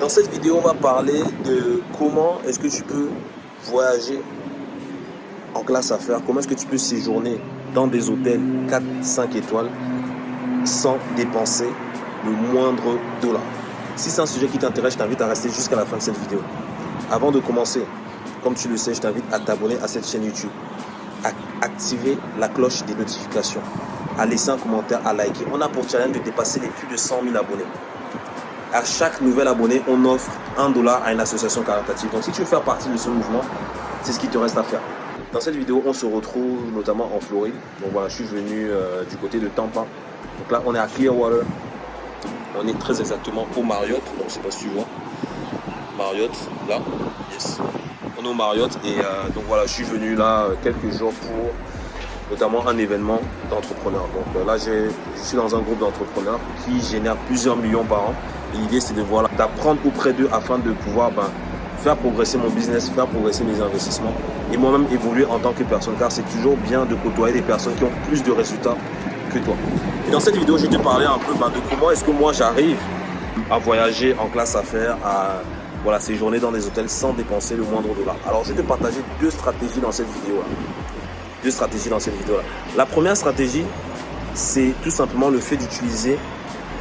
Dans cette vidéo, on va parler de comment est-ce que tu peux voyager en classe affaires, comment est-ce que tu peux séjourner dans des hôtels 4-5 étoiles sans dépenser le moindre dollar. Si c'est un sujet qui t'intéresse, je t'invite à rester jusqu'à la fin de cette vidéo. Avant de commencer, comme tu le sais, je t'invite à t'abonner à cette chaîne YouTube, à activer la cloche des notifications, à laisser un commentaire, à liker. On a pour challenge de dépasser les plus de 100 000 abonnés à chaque nouvel abonné, on offre un dollar à une association caritative. Donc si tu veux faire partie de ce mouvement, c'est ce qui te reste à faire. Dans cette vidéo, on se retrouve notamment en Floride. Donc voilà, je suis venu euh, du côté de Tampa. Donc là, on est à Clearwater. On est très exactement au Marriott. Donc je sais pas si tu vois. Marriott, là. Yes. On est au Marriott. Et euh, donc voilà, je suis venu là euh, quelques jours pour notamment un événement d'entrepreneurs. Donc là, je suis dans un groupe d'entrepreneurs qui génère plusieurs millions par an l'idée, c'est de voilà, d'apprendre auprès d'eux afin de pouvoir ben, faire progresser mon business, faire progresser mes investissements et moi-même évoluer en tant que personne. Car c'est toujours bien de côtoyer des personnes qui ont plus de résultats que toi. Et dans cette vidéo, je vais te parler un peu ben, de comment est-ce que moi j'arrive à voyager en classe affaires, à voilà, séjourner dans des hôtels sans dépenser le moindre dollar. Alors, je vais te partager deux stratégies dans cette vidéo-là. Deux stratégies dans cette vidéo-là. La première stratégie, c'est tout simplement le fait d'utiliser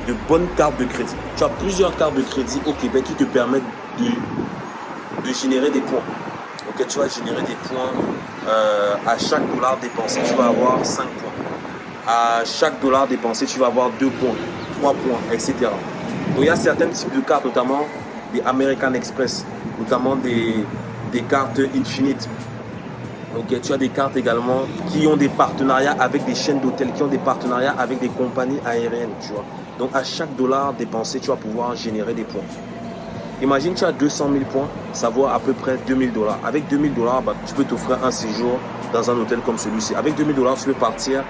de bonnes cartes de crédit. Tu as plusieurs cartes de crédit au Québec qui te permettent de, de générer des points. Ok, tu vas générer des points euh, à chaque dollar dépensé, tu vas avoir 5 points. À chaque dollar dépensé, tu vas avoir 2 points, 3 points, etc. Donc il y a certains types de cartes, notamment des American Express, notamment des, des cartes Infinite. Ok, tu as des cartes également qui ont des partenariats avec des chaînes d'hôtels, qui ont des partenariats avec des compagnies aériennes, tu vois. Donc à chaque dollar dépensé, tu vas pouvoir générer des points. Imagine tu as 200 000 points, ça vaut à peu près 2000 dollars. Avec 2000 dollars, bah, tu peux t'offrir un séjour dans un hôtel comme celui-ci. Avec 2000 dollars, tu peux partir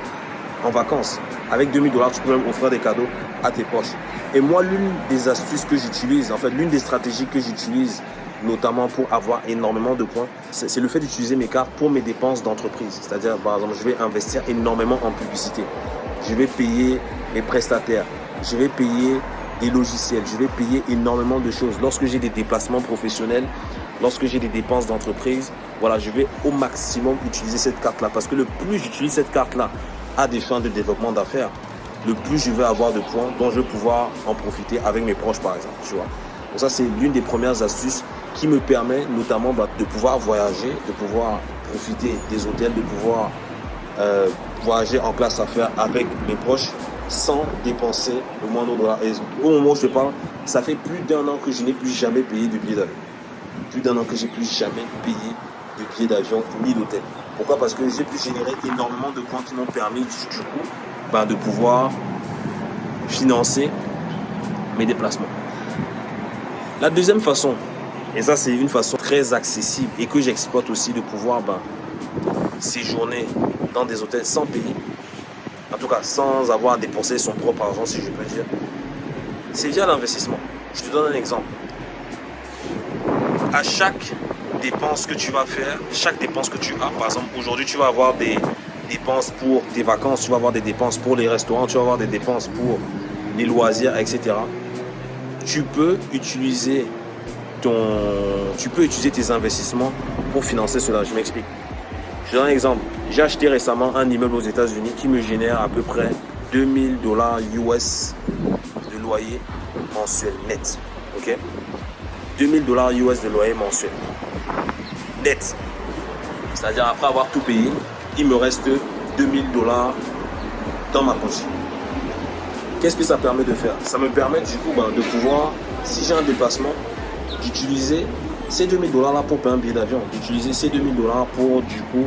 en vacances. Avec 2000 dollars, tu peux même offrir des cadeaux à tes proches. Et moi, l'une des astuces que j'utilise, en fait, l'une des stratégies que j'utilise, notamment pour avoir énormément de points, c'est le fait d'utiliser mes cartes pour mes dépenses d'entreprise. C'est-à-dire, par exemple, je vais investir énormément en publicité. Je vais payer mes prestataires je vais payer des logiciels, je vais payer énormément de choses. Lorsque j'ai des déplacements professionnels, lorsque j'ai des dépenses d'entreprise, voilà, je vais au maximum utiliser cette carte-là. Parce que le plus j'utilise cette carte-là à des fins de développement d'affaires, le plus je vais avoir de points dont je vais pouvoir en profiter avec mes proches, par exemple. Tu vois. Donc ça, c'est l'une des premières astuces qui me permet notamment bah, de pouvoir voyager, de pouvoir profiter des hôtels, de pouvoir euh, voyager en classe affaires avec mes proches sans dépenser le moindre dollar. Et au moment où je parle, ça fait plus d'un an que je n'ai plus jamais payé de billet d'avion. Plus d'un an que j'ai plus jamais payé de billet d'avion ni d'hôtel. Pourquoi? Parce que j'ai pu générer énormément de points qui m'ont permis du coup ben, de pouvoir financer mes déplacements. La deuxième façon, et ça c'est une façon très accessible et que j'exploite aussi de pouvoir ben, séjourner dans des hôtels sans payer, en tout cas sans avoir dépensé son propre argent, si je peux dire, c'est via l'investissement. Je te donne un exemple. À chaque dépense que tu vas faire, chaque dépense que tu as, par exemple, aujourd'hui, tu vas avoir des dépenses pour tes vacances, tu vas avoir des dépenses pour les restaurants, tu vas avoir des dépenses pour les loisirs, etc. Tu peux utiliser tu peux utiliser tes investissements pour financer cela. Je m'explique. Je donne un exemple. J'ai acheté récemment un immeuble aux États-Unis qui me génère à peu près 2000 dollars US de loyer mensuel net. Ok? 2000 dollars US de loyer mensuel net. C'est-à-dire après avoir tout payé, il me reste 2000 dollars dans ma poche. Qu'est-ce que ça permet de faire? Ça me permet du coup ben, de pouvoir, si j'ai un déplacement, d'utiliser ces 2000 dollars là pour payer un billet d'avion, d'utiliser ces 2000 dollars pour du coup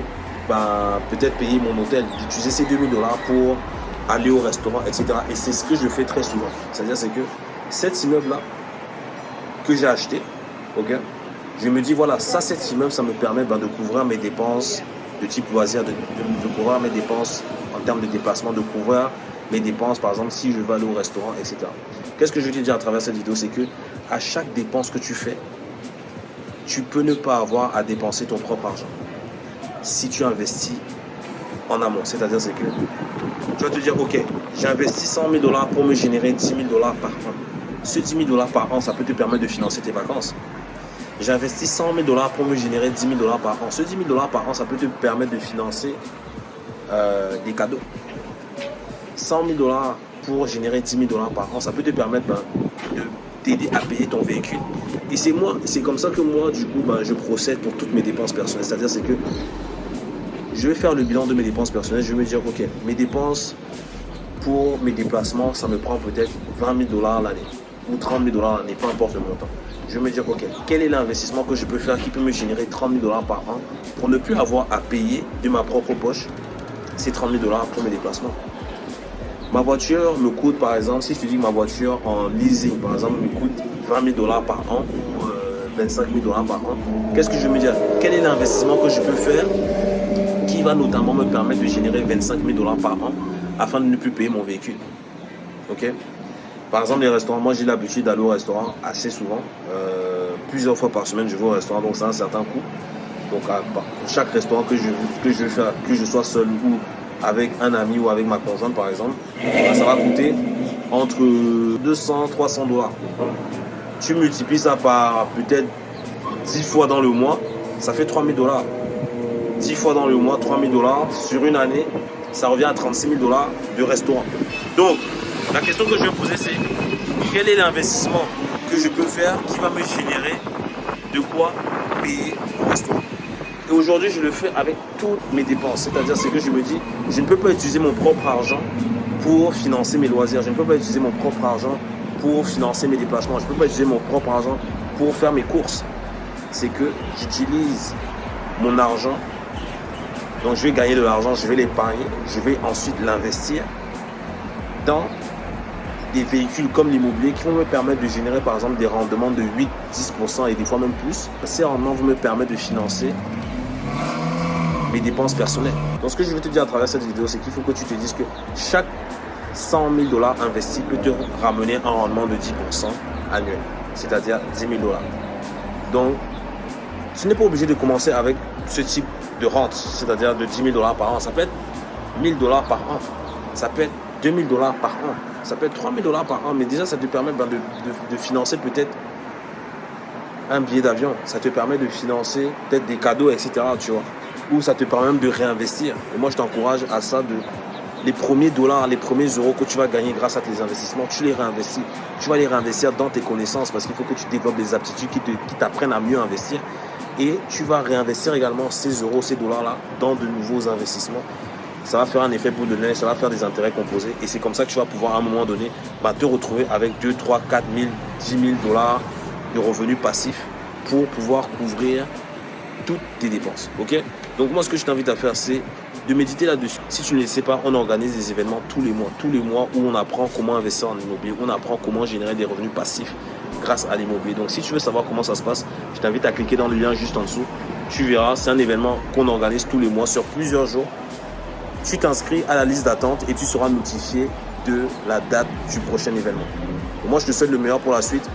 bah, peut-être payer mon hôtel, d'utiliser ces 2000 dollars pour aller au restaurant, etc. Et c'est ce que je fais très souvent. C'est-à-dire c'est que cet immeuble-là que j'ai acheté, ok, je me dis voilà, ça, cet immeuble, ça me permet bah, de couvrir mes dépenses de type loisir, de, de, couvrir mes dépenses en termes de déplacement, de couvrir mes dépenses, par exemple, si je vais aller au restaurant, etc. Qu'est-ce que je veux dire à travers cette vidéo? C'est que à chaque dépense que tu fais, tu peux ne pas avoir à dépenser ton propre argent si tu investis en amont. C'est-à-dire c'est que tu vas te dire, ok, j'ai investi 100 000 dollars pour me générer 10 000 dollars par an. Ce 10 000 dollars par an, ça peut te permettre de financer tes vacances. J'ai investi 100 000 dollars pour me générer 10 000 dollars par an. Ce 10 000 dollars par an, ça peut te permettre de financer euh, des cadeaux. 100 000 dollars pour générer 10 000 dollars par an, ça peut te permettre ben, de t'aider à payer ton véhicule. Et c'est moi, c'est comme ça que moi, du coup, ben, je procède pour toutes mes dépenses personnelles. C'est-à-dire, c'est que je vais faire le bilan de mes dépenses personnelles. Je vais me dire, ok, mes dépenses pour mes déplacements, ça me prend peut-être 20 000 dollars l'année ou 30 000 dollars l'année, peu importe le montant. Je vais me dire, ok, quel est l'investissement que je peux faire qui peut me générer 30 000 dollars par an pour ne plus avoir à payer de ma propre poche ces 30 000 dollars pour mes déplacements? Ma voiture me coûte, par exemple, si je te dis que ma voiture en leasing, par exemple, me coûte 20 000 dollars par an, ou 25 000 dollars par an, qu'est-ce que je me dire Quel est l'investissement que je peux faire qui va notamment me permettre de générer 25 000 dollars par an afin de ne plus payer mon véhicule? Ok? Par exemple, les restaurants, moi j'ai l'habitude d'aller au restaurant assez souvent, euh, plusieurs fois par semaine je vais au restaurant, donc c'est un certain coût. Donc pour chaque restaurant que je, que je fais, que je sois seul ou avec un ami ou avec ma conjointe par exemple, ça va coûter entre 200 300 dollars. Tu multiplies ça par peut-être 10 fois dans le mois, ça fait 3000 dollars. 10 fois dans le mois, 3000 dollars sur une année, ça revient à 36 000 dollars de restaurant. Donc, la question que je vais poser, c'est quel est l'investissement que je peux faire qui va me générer de quoi payer au restaurant? Et aujourd'hui, je le fais avec toutes mes dépenses. C'est-à-dire, c'est que je me dis, je ne peux pas utiliser mon propre argent pour financer mes loisirs. Je ne peux pas utiliser mon propre argent pour financer mes déplacements. Je ne peux pas utiliser mon propre argent pour faire mes courses. C'est que j'utilise mon argent. Donc, je vais gagner de l'argent, je vais l'épargner. Je vais ensuite l'investir dans des véhicules comme l'immobilier qui vont me permettre de générer par exemple des rendements de 8-10% et des fois même plus. Ces rendements vont me permettre de financer dépenses personnelles. Donc ce que je veux te dire à travers cette vidéo, c'est qu'il faut que tu te dises que chaque 100 000 dollars investis peut te ramener un rendement de 10% annuel, c'est-à-dire 10 000 dollars. Donc, tu n'es pas obligé de commencer avec ce type de rente, c'est-à-dire de 10 000 dollars par an. Ça peut être 1000 dollars par an, ça peut être 2000 dollars par an, ça peut être 3000 dollars par an, mais déjà ça te permet ben, de, de financer peut-être un billet d'avion, ça te permet de financer peut-être des cadeaux, etc. Tu vois ou ça te permet même de réinvestir. Et moi, je t'encourage à ça de les premiers dollars, les premiers euros que tu vas gagner grâce à tes investissements, tu les réinvestis. Tu vas les réinvestir dans tes connaissances parce qu'il faut que tu développes des aptitudes qui t'apprennent à mieux investir. Et tu vas réinvestir également ces euros, ces dollars-là dans de nouveaux investissements. Ça va faire un effet boule de neige, ça va faire des intérêts composés. Et c'est comme ça que tu vas pouvoir à un moment donné bah, te retrouver avec 2, 3, 4 000, 10 000 dollars de revenus passifs pour pouvoir couvrir toutes tes dépenses. Ok? Donc moi, ce que je t'invite à faire, c'est de méditer là-dessus. Si tu ne le sais pas, on organise des événements tous les mois. Tous les mois où on apprend comment investir en immobilier, on apprend comment générer des revenus passifs grâce à l'immobilier. Donc si tu veux savoir comment ça se passe, je t'invite à cliquer dans le lien juste en dessous. Tu verras, c'est un événement qu'on organise tous les mois sur plusieurs jours. Tu t'inscris à la liste d'attente et tu seras notifié de la date du prochain événement. moi, je te souhaite le meilleur pour la suite.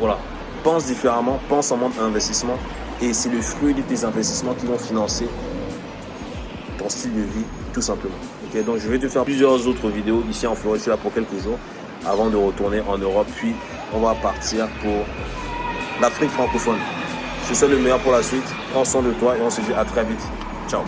Voilà. Pense différemment, pense en mode investissement et c'est le fruit de tes investissements qui vont financer ton style de vie, tout simplement. Donc je vais te faire plusieurs autres vidéos ici en Floride. Je suis là pour quelques jours avant de retourner en Europe. Puis on va partir pour l'Afrique francophone. Je te souhaite le meilleur pour la suite. Prends soin de toi et on se dit à très vite. Ciao